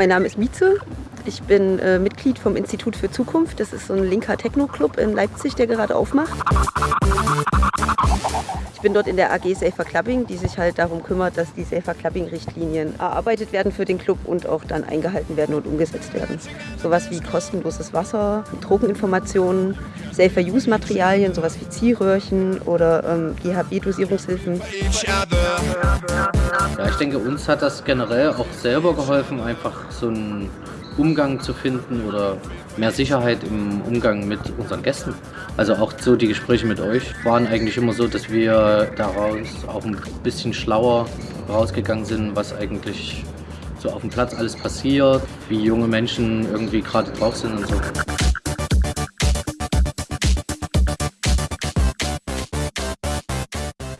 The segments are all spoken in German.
Mein Name ist Mieze. Ich bin äh, Mitglied vom Institut für Zukunft. Das ist so ein linker Techno-Club in Leipzig, der gerade aufmacht. Ich bin dort in der AG Safer Clubbing, die sich halt darum kümmert, dass die Safer Clubbing-Richtlinien erarbeitet werden für den Club und auch dann eingehalten werden und umgesetzt werden. Sowas wie kostenloses Wasser, Drogeninformationen, Safer-Use-Materialien, sowas wie Ziehröhrchen oder ähm, GHB-Dosierungshilfen. Ja, ich denke, uns hat das generell auch selber geholfen, einfach so einen Umgang zu finden oder mehr Sicherheit im Umgang mit unseren Gästen. Also auch so die Gespräche mit euch waren eigentlich immer so, dass wir daraus auch ein bisschen schlauer rausgegangen sind, was eigentlich so auf dem Platz alles passiert, wie junge Menschen irgendwie gerade drauf sind und so.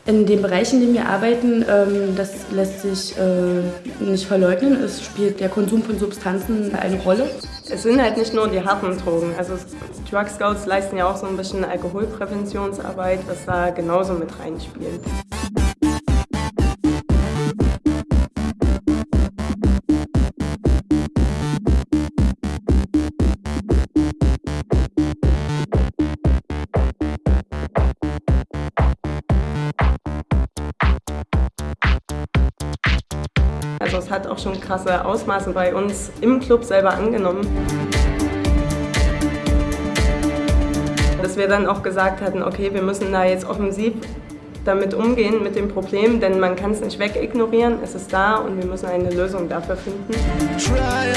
In den Bereichen, in denen wir arbeiten, ähm, das lässt sich äh, nicht verleugnen. Es spielt der Konsum von Substanzen eine Rolle. Es sind halt nicht nur die harten Drogen. Also Drug Scouts leisten ja auch so ein bisschen Alkoholpräventionsarbeit, was da genauso mit reinspielt. Also es hat auch schon krasse Ausmaße bei uns im Club selber angenommen. Dass wir dann auch gesagt hatten, okay, wir müssen da jetzt offensiv damit umgehen, mit dem Problem, denn man kann es nicht wegignorieren, es ist da und wir müssen eine Lösung dafür finden. Try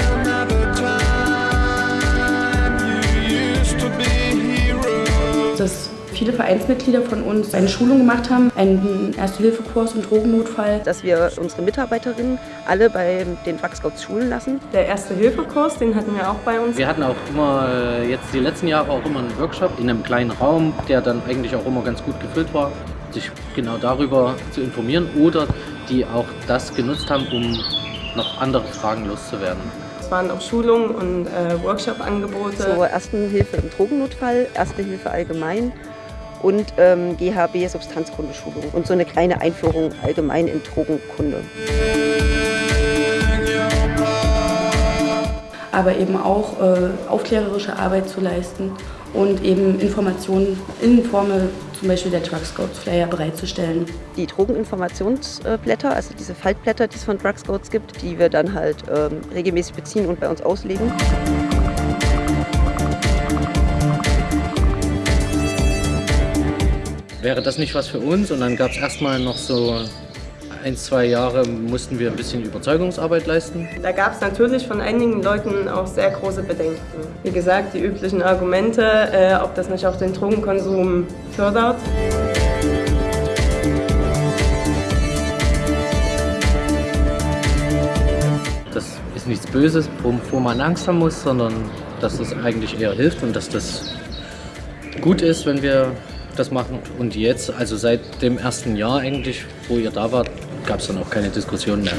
viele Vereinsmitglieder von uns eine Schulung gemacht haben, einen Erste-Hilfe-Kurs im Drogennotfall. Dass wir unsere Mitarbeiterinnen alle bei den Drug Scouts schulen lassen. Der Erste-Hilfe-Kurs, den hatten wir auch bei uns. Wir hatten auch immer, äh, jetzt die letzten Jahre auch immer einen Workshop in einem kleinen Raum, der dann eigentlich auch immer ganz gut gefüllt war, sich genau darüber zu informieren oder die auch das genutzt haben, um noch andere Fragen loszuwerden. Es waren auch Schulungen und äh, Workshop-Angebote. Zur ersten Hilfe im Drogennotfall, Erste Hilfe allgemein und ähm, GHB Substanzkundeschulung und so eine kleine Einführung allgemein in Drogenkunde. aber eben auch äh, aufklärerische Arbeit zu leisten und eben Informationen in Form zum Beispiel der Drug Scouts Flyer bereitzustellen. Die Drogeninformationsblätter, also diese Faltblätter, die es von Drug Scouts gibt, die wir dann halt ähm, regelmäßig beziehen und bei uns auslegen. Wäre das nicht was für uns? Und dann gab es erstmal noch so ein, zwei Jahre, mussten wir ein bisschen Überzeugungsarbeit leisten. Da gab es natürlich von einigen Leuten auch sehr große Bedenken. Wie gesagt, die üblichen Argumente, äh, ob das nicht auch den Drogenkonsum fördert. Das ist nichts Böses, wovor man Angst haben muss, sondern dass das eigentlich eher hilft und dass das gut ist, wenn wir das machen. Und jetzt, also seit dem ersten Jahr eigentlich, wo ihr da wart, gab es dann auch keine Diskussion mehr.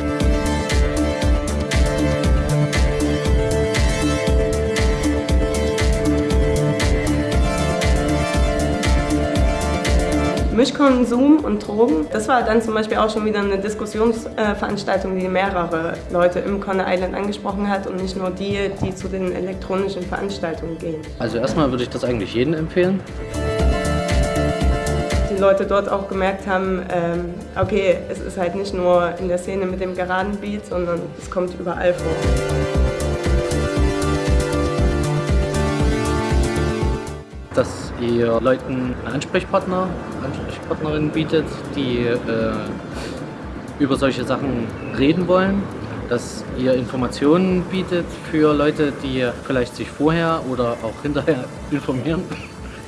Mischkonsum und Drogen, das war dann zum Beispiel auch schon wieder eine Diskussionsveranstaltung, die mehrere Leute im Conner Island angesprochen hat und nicht nur die, die zu den elektronischen Veranstaltungen gehen. Also erstmal würde ich das eigentlich jedem empfehlen. Die Leute dort auch gemerkt haben, ähm, okay, es ist halt nicht nur in der Szene mit dem geraden Beat, sondern es kommt überall vor. dass ihr Leuten einen Ansprechpartner, Ansprechpartnerin bietet, die äh, über solche Sachen reden wollen, dass ihr Informationen bietet für Leute, die vielleicht sich vorher oder auch hinterher informieren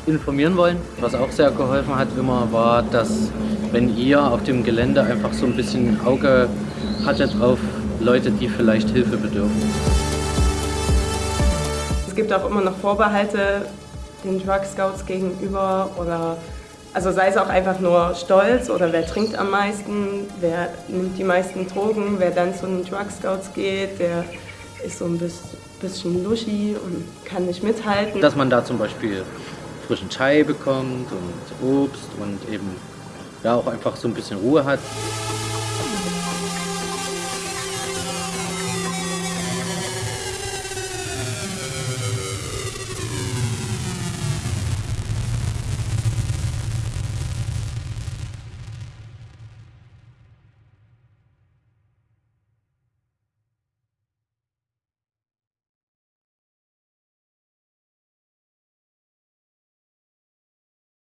informieren wollen. Was auch sehr geholfen hat immer war, dass wenn ihr auf dem Gelände einfach so ein bisschen Auge hattet auf Leute, die vielleicht Hilfe bedürfen. Es gibt auch immer noch Vorbehalte den Drug Scouts gegenüber oder also sei es auch einfach nur Stolz oder wer trinkt am meisten, wer nimmt die meisten Drogen, wer dann zu den Drug Scouts geht, der ist so ein bisschen luschi und kann nicht mithalten. Dass man da zum Beispiel frischen Chai bekommt und Obst und eben ja auch einfach so ein bisschen Ruhe hat.